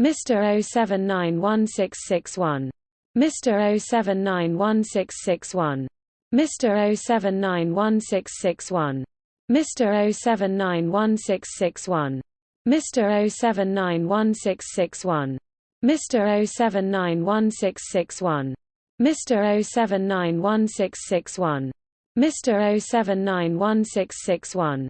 Mr. 0791661. Mr. 0791661. Mr. 0791661. Mr. 0791661. Mr. 0791661. Mr. 0791661. Mr. 0791661. Mr. 0791661.